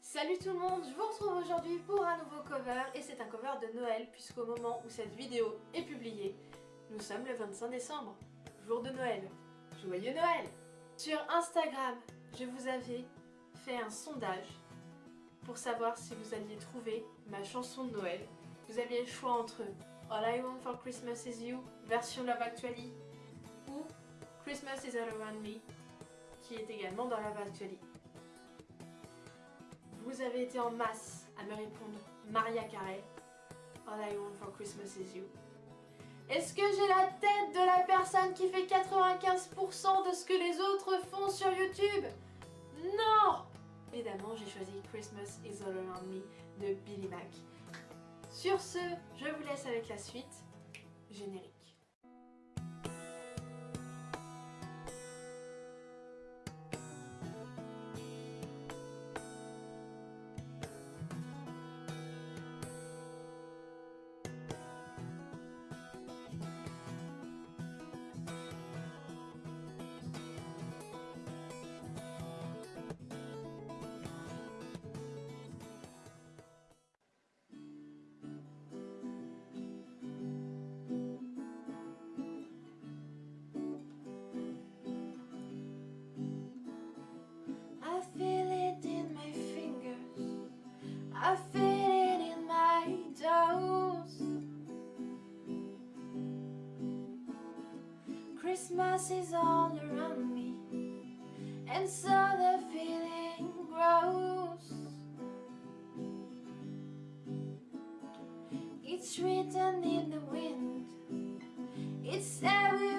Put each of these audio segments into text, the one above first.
Salut tout le monde, je vous retrouve aujourd'hui pour un nouveau cover et c'est un cover de Noël puisqu'au moment où cette vidéo est publiée, nous sommes le 25 décembre, jour de Noël. Joyeux Noël Sur Instagram, je vous avais fait un sondage pour savoir si vous alliez trouver ma chanson de Noël. Vous aviez le choix entre All I Want for Christmas Is You, version Love Actually, ou Christmas Is All Around Me, qui est également dans Love Actually. Vous avez été en masse à me répondre Maria Carey, All I Want for Christmas Is You. Est-ce que j'ai la tête de la personne qui fait 95% de ce que les autres font sur YouTube? Non Évidemment, j'ai choisi Christmas Is All Around Me de Billy Mac. Sur ce, je vous laisse avec la suite. Générique. I feel it in my toes. Christmas is all around me, and so the feeling grows. It's written in the wind, it's everywhere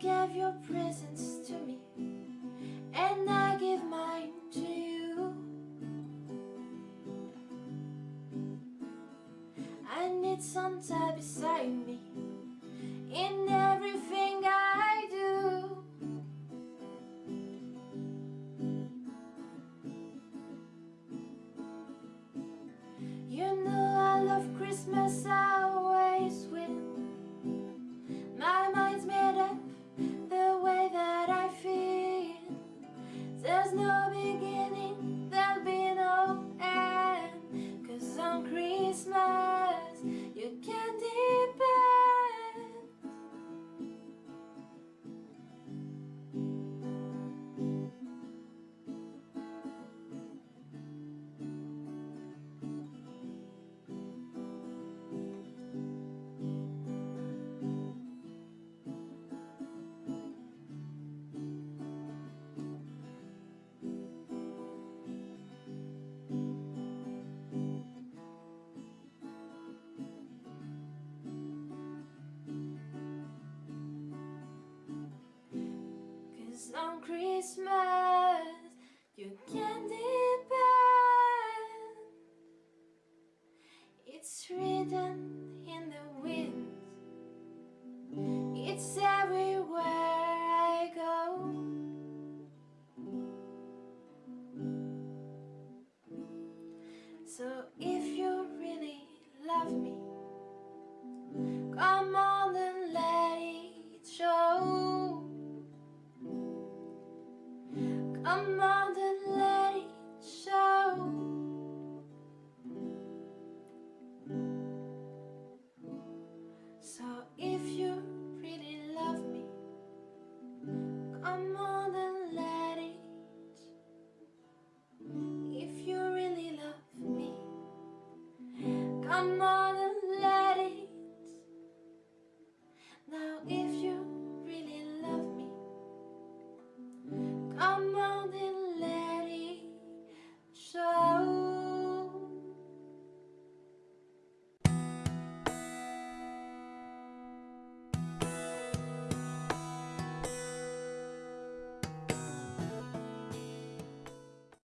gave your presents to me, and I give mine to you. I need Santa beside me in everything Christmas, On Christmas you can depend. It's written in the wind. It's everywhere I go. So if you really love me, come on